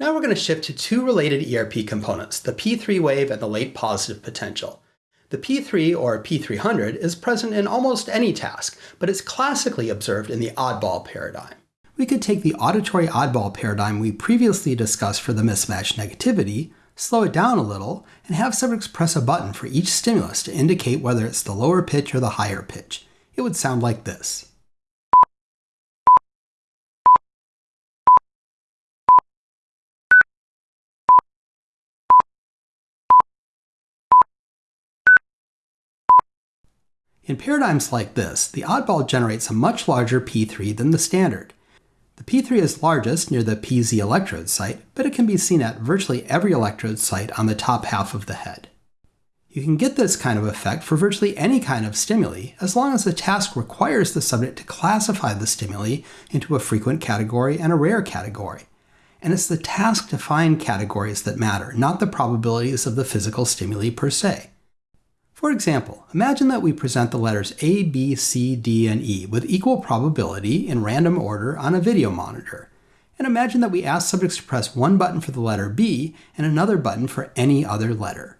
Now we're going to shift to two related ERP components, the P3 wave and the late positive potential. The P3 or P300 is present in almost any task, but it's classically observed in the oddball paradigm. We could take the auditory oddball paradigm we previously discussed for the mismatch negativity, slow it down a little, and have subjects press a button for each stimulus to indicate whether it's the lower pitch or the higher pitch. It would sound like this. In paradigms like this, the oddball generates a much larger P3 than the standard. The P3 is largest near the PZ electrode site, but it can be seen at virtually every electrode site on the top half of the head. You can get this kind of effect for virtually any kind of stimuli, as long as the task requires the subject to classify the stimuli into a frequent category and a rare category. And it's the task-defined categories that matter, not the probabilities of the physical stimuli per se. For example, imagine that we present the letters A, B, C, D, and E with equal probability in random order on a video monitor. And imagine that we ask subjects to press one button for the letter B and another button for any other letter.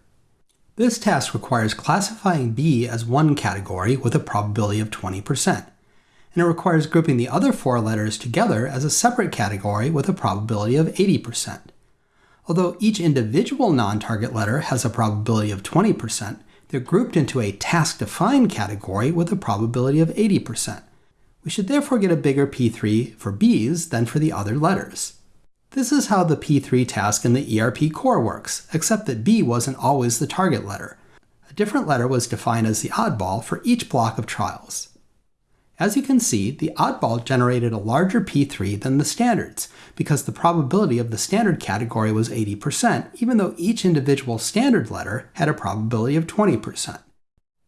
This task requires classifying B as one category with a probability of 20%, and it requires grouping the other four letters together as a separate category with a probability of 80%. Although each individual non-target letter has a probability of 20%, they're grouped into a task-defined category with a probability of 80%. We should therefore get a bigger P3 for B's than for the other letters. This is how the P3 task in the ERP core works, except that B wasn't always the target letter. A different letter was defined as the oddball for each block of trials. As you can see, the oddball generated a larger P3 than the standards, because the probability of the standard category was 80%, even though each individual standard letter had a probability of 20%.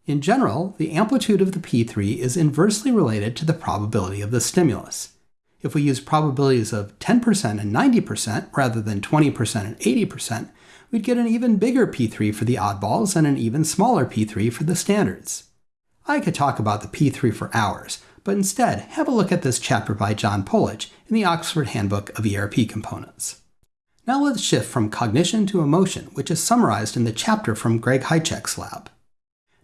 In general, the amplitude of the P3 is inversely related to the probability of the stimulus. If we use probabilities of 10% and 90% rather than 20% and 80%, we'd get an even bigger P3 for the oddballs and an even smaller P3 for the standards. I could talk about the P3 for hours, but instead have a look at this chapter by John Polich in the Oxford Handbook of ERP Components. Now let's shift from cognition to emotion, which is summarized in the chapter from Greg Hajcak's lab.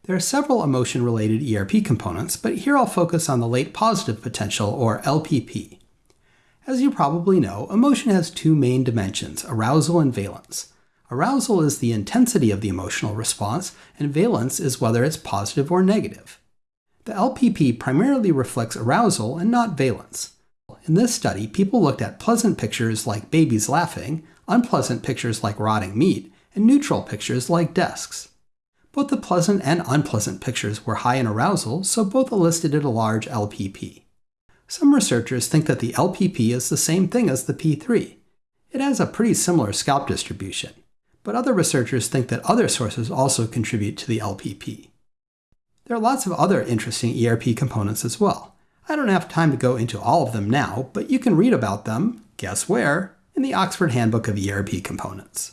There are several emotion-related ERP components, but here I'll focus on the late positive potential, or LPP. As you probably know, emotion has two main dimensions, arousal and valence. Arousal is the intensity of the emotional response, and valence is whether it's positive or negative. The LPP primarily reflects arousal and not valence. In this study, people looked at pleasant pictures like babies laughing, unpleasant pictures like rotting meat, and neutral pictures like desks. Both the pleasant and unpleasant pictures were high in arousal, so both elicited a large LPP. Some researchers think that the LPP is the same thing as the P3. It has a pretty similar scalp distribution but other researchers think that other sources also contribute to the LPP. There are lots of other interesting ERP components as well. I don't have time to go into all of them now, but you can read about them, guess where, in the Oxford Handbook of ERP Components.